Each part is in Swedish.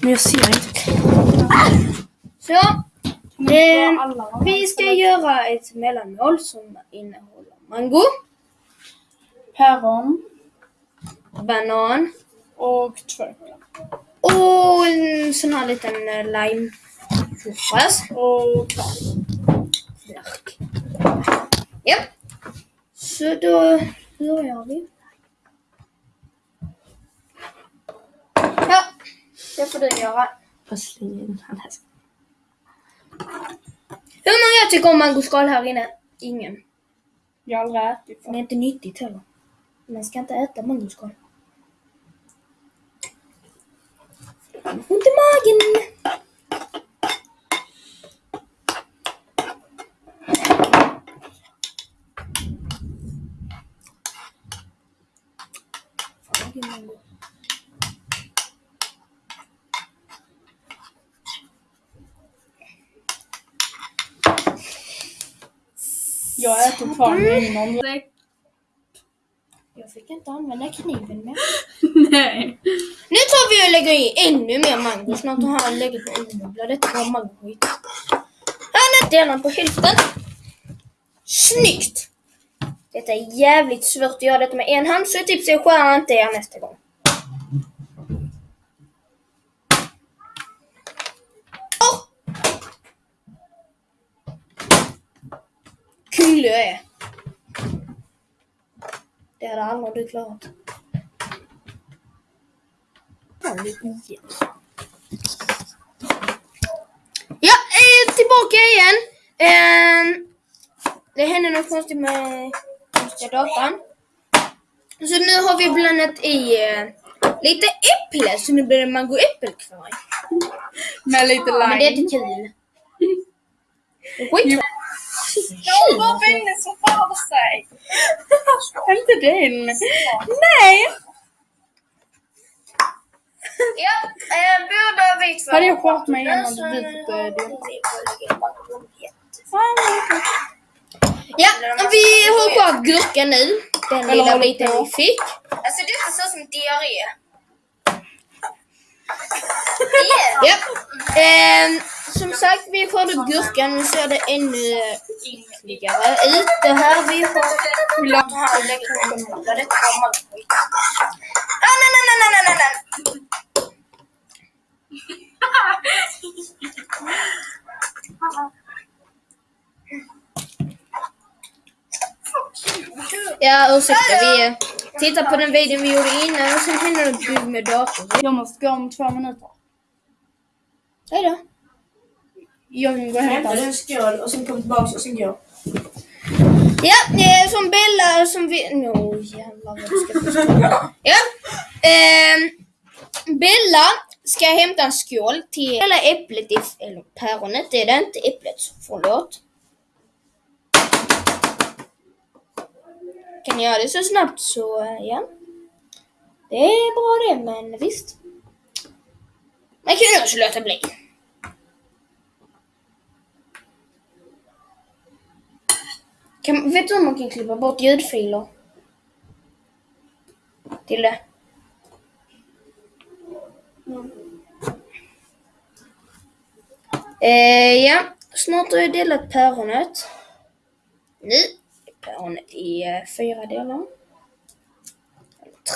Men jag ser inte. Så, Eh, vi ska göra ett mellanmål som innehåller mango, Päron banan och tvärkla. och en sån här liten eh, lime juice. Och klar. Ja. Så då börjar vi. Ja, det får du göra. Jag slänger in den här. Hur många tycker om mangoskal här inne? Ingen. Jag har aldrig ätit Det är inte nyttigt heller. Man ska inte äta mangoskal. Ont i magen. Fan, vilken Jag äter kvar min om Jag fick inte använda kniven mer. Nej. Nu tar vi och lägger i ännu mer mango. Snart har han lägger på en. Detta var mangoskit. Han är delar på hälften. Snyggt! Detta är jävligt svårt att göra detta med en hand så jag tipsar jag skär inte er nästa gång. Kul jag är. Det hade aldrig du klarat. Ja, eh, tillbaka igen. Eh, det hände något konstigt med konstiga datan. Så nu har vi blandat i eh, lite äpple, så nu blir det mango-äppelkvarg. Med lite lime. Men det är inte kul. Skit. Ja, vad vänner som för sig. inte den. Nej. Ja, eh, båda vi två. Hade jag skört mig innan du bytte det? Ja, vi har kvar gurkan nu. Den lilla biten vi fick. Alltså detta ser ut som diarré. Ja. Som sagt, vi får upp gurkan. Nu ser det ännu ytligare ut. Det här vi har... Här mangoskit. Ah, nej, nej, nej, nej, nej, nej. Ja, ursäkta. Vi tittar på den videon vi gjorde innan och sen händer det med datorn. Jag måste gå om två minuter. Hej då. Jag kan gå och hämta. en skål och sen kom tillbaka och sen gå. Ja, eh, som Bella som vi... Nå jävlar vad ska förstå. Ja. ehm, Bella ska hämta en skål till hela äpplet, i, eller päronet är det inte, äpplet, förlåt. Kan jag göra det så snabbt så, eh, ja. Det är bra det, men visst. Man kan ju också låta bli. Kan, vet du om man kan klippa bort ljudfiler? Till det. Mm. Eh, ja, snart har jag delat päronet. Nu är päronet i eh, fyra delar.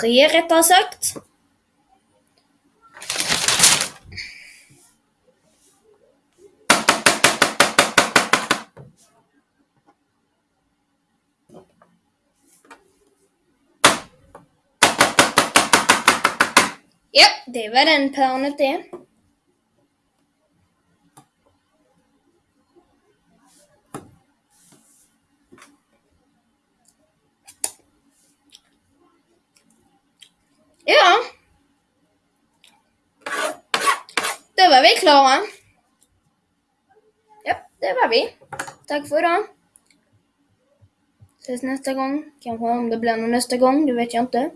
Tre rättare sagt. Ja, det var den planet det. Ja. Då var vi klara. Ja, det var vi. Tack för idag. Ses nästa gång. Kanske om det blir någon nästa gång, det vet jag inte.